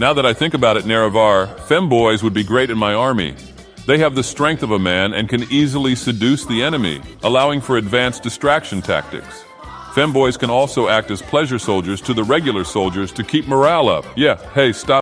Now that I think about it, Nerevar, femboys would be great in my army. They have the strength of a man and can easily seduce the enemy, allowing for advanced distraction tactics. Femboys can also act as pleasure soldiers to the regular soldiers to keep morale up. Yeah, hey, stop.